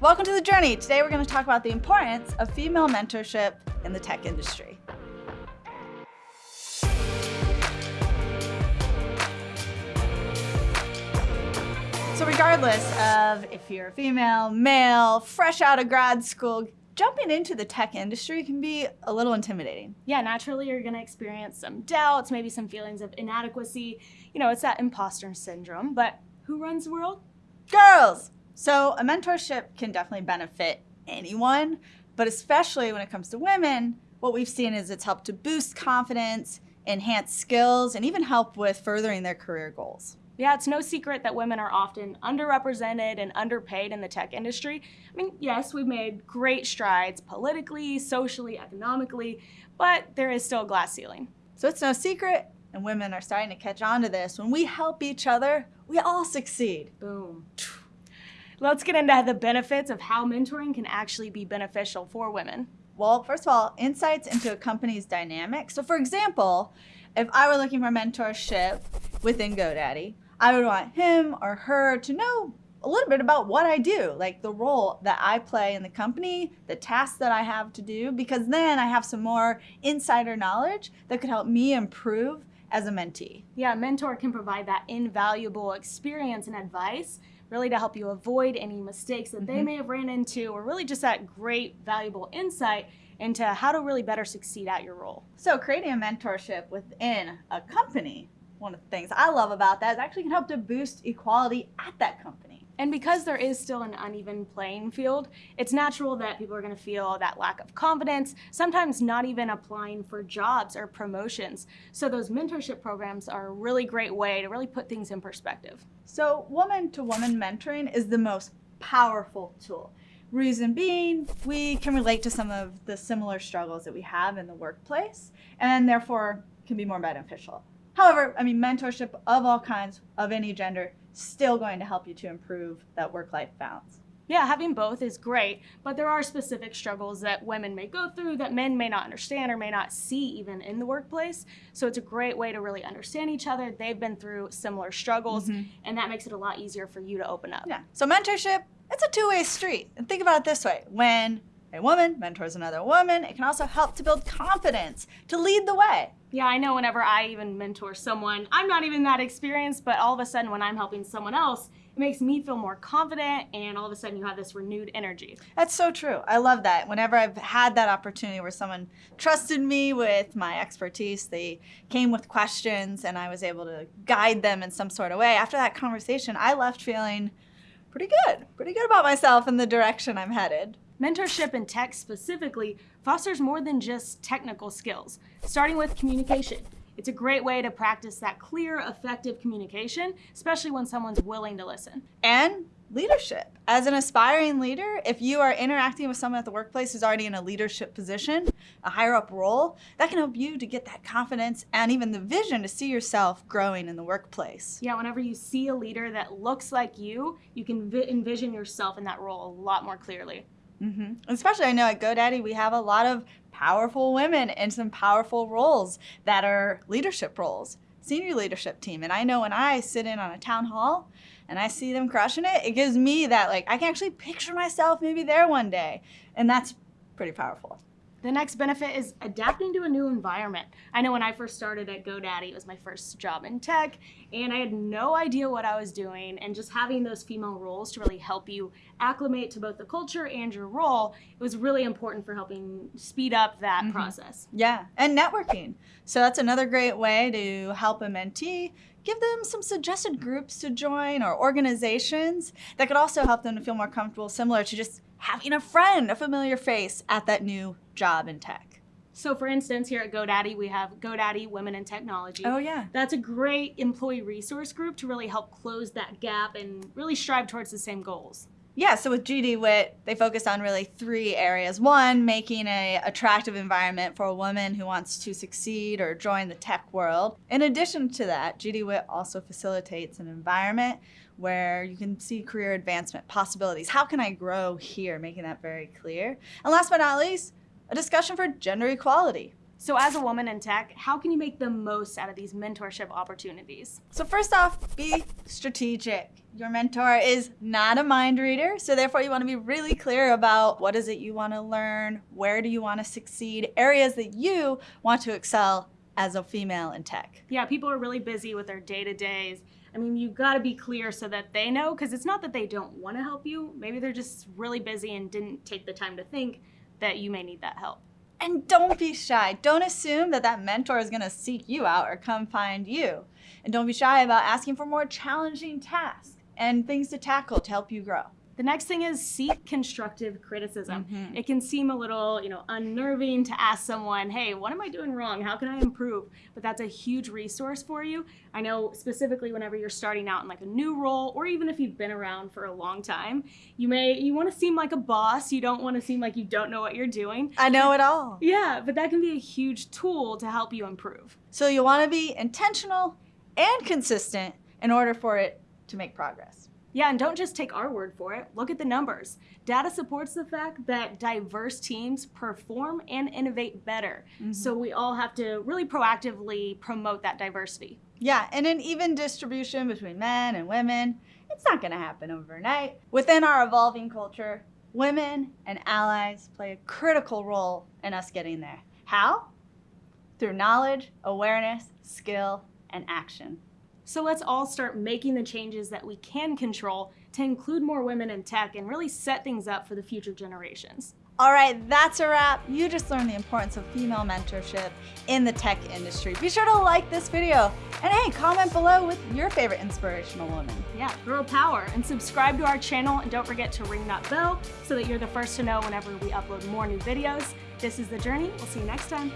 Welcome to The Journey. Today we're going to talk about the importance of female mentorship in the tech industry. So regardless of if you're a female, male, fresh out of grad school, jumping into the tech industry can be a little intimidating. Yeah, naturally you're gonna experience some doubts, maybe some feelings of inadequacy. You know, it's that imposter syndrome, but who runs the world? Girls! So a mentorship can definitely benefit anyone, but especially when it comes to women, what we've seen is it's helped to boost confidence, enhance skills, and even help with furthering their career goals. Yeah, it's no secret that women are often underrepresented and underpaid in the tech industry. I mean, yes, we've made great strides politically, socially, economically, but there is still a glass ceiling. So it's no secret, and women are starting to catch on to this. When we help each other, we all succeed. Boom. Let's get into the benefits of how mentoring can actually be beneficial for women. Well, first of all, insights into a company's dynamic. So for example, if I were looking for mentorship within GoDaddy, I would want him or her to know a little bit about what I do, like the role that I play in the company, the tasks that I have to do, because then I have some more insider knowledge that could help me improve as a mentee. Yeah, a mentor can provide that invaluable experience and advice really to help you avoid any mistakes that mm -hmm. they mm-hmm. may have ran into or really just that great valuable insight into how to really better succeed at your role. So creating a mentorship within a company one of the things I love about that is actually can help to boost equality at that company. And because there is still an uneven playing field, it's natural that people are going to feel that lack of confidence, sometimes not even applying for jobs or promotions. So those mentorship programs are a really great way to really put things in perspective. So woman-to-woman -woman mentoring is the most powerful tool. Reason being, we can relate to some of the similar struggles that we have in the workplace and therefore can be more beneficial. However, I mean, mentorship of all kinds, of any gender, still going to help you to improve that work-life balance. Yeah, having both is great, but there are specific struggles that women may go through that men may not understand or may not see even in the workplace. So it's a great way to really understand each other. They've been through similar struggles, mm -hmm. and that makes it a lot easier for you to open up. Yeah. So mentorship, it's a two-way street. And think about it this way. When a woman mentors another woman, it can also help to build confidence, to lead the way. Yeah, I know whenever I even mentor someone, I'm not even that experienced, but all of a sudden when I'm helping someone else, it makes me feel more confident and all of a sudden you have this renewed energy. That's so true. I love that. Whenever I've had that opportunity where someone trusted me with my expertise, they came with questions and I was able to guide them in some sort of way. After that conversation, I left feeling pretty good, pretty good about myself and the direction I'm headed. Mentorship in tech specifically fosters more than just technical skills, starting with communication. It's a great way to practice that clear, effective communication, especially when someone's willing to listen. And leadership. As an aspiring leader, if you are interacting with someone at the workplace who's already in a leadership position, a higher up role, that can help you to get that confidence and even the vision to see yourself growing in the workplace. Yeah, whenever you see a leader that looks like you, you can envision yourself in that role a lot more clearly. Mm -hmm. Especially, I know at GoDaddy, we have a lot of powerful women in some powerful roles that are leadership roles, senior leadership team. And I know when I sit in on a town hall and I see them crushing it, it gives me that, like, I can actually picture myself maybe there one day. And that's pretty powerful. The next benefit is adapting to a new environment. I know when I first started at GoDaddy, it was my first job in tech, and I had no idea what I was doing, and just having those female roles to really help you acclimate to both the culture and your role, it was really important for helping speed up that mm -hmm. process. Yeah, and networking. So that's another great way to help a mentee give them some suggested groups to join or organizations that could also help them to feel more comfortable, similar to just having a friend, a familiar face at that new job in tech. So for instance, here at GoDaddy, we have GoDaddy Women in Technology. Oh yeah. That's a great employee resource group to really help close that gap and really strive towards the same goals. Yeah, so with GD GDWIT, they focus on really three areas. One, making a attractive environment for a woman who wants to succeed or join the tech world. In addition to that, GD GDWIT also facilitates an environment where you can see career advancement possibilities. How can I grow here? Making that very clear. And last but not least, a discussion for gender equality. So, as a woman in tech, how can you make the most out of these mentorship opportunities? So, first off, be strategic. Your mentor is not a mind reader, so therefore, you want to be really clear about what is it you want to learn, where do you want to succeed, areas that you want to excel as a female in tech. Yeah, people are really busy with their day to days. I mean, you got to be clear so that they know, because it's not that they don't want to help you. Maybe they're just really busy and didn't take the time to think that you may need that help. And don't be shy. Don't assume that that mentor is going to seek you out or come find you. And don't be shy about asking for more challenging tasks and things to tackle to help you grow. The next thing is seek constructive criticism. Mhm. It can seem a little, you know, unnerving to ask someone, "Hey, what am I doing wrong? How can I improve?" But that's a huge resource for you. I know specifically whenever you're starting out in like a new role or even if you've been around for a long time, you may you want to seem like a boss, you don't want to seem like you don't know what you're doing. I know it all. Yeah, but that can be a huge tool to help you improve. So you want to be intentional and consistent in order for it to make progress. Yeah, and don't just take our word for it. Look at the numbers. Data supports the fact that diverse teams perform and innovate better. Mm-hmm. So we all have to really proactively promote that diversity. Yeah, and an even distribution between men and women, it's not going to happen overnight. Within our evolving culture, women and allies play a critical role in us getting there. How? Through knowledge, awareness, skill, and action. So let's all start making the changes that we can control to include more women in tech and really set things up for the future generations. All right, that's a wrap. You just learned the importance of female mentorship in the tech industry. Be sure to like this video and hey, comment below with your favorite inspirational woman. Yeah, girl power and subscribe to our channel and don't forget to ring that bell so that you're the first to know whenever we upload more new videos. This is The Journey. We'll see you next time.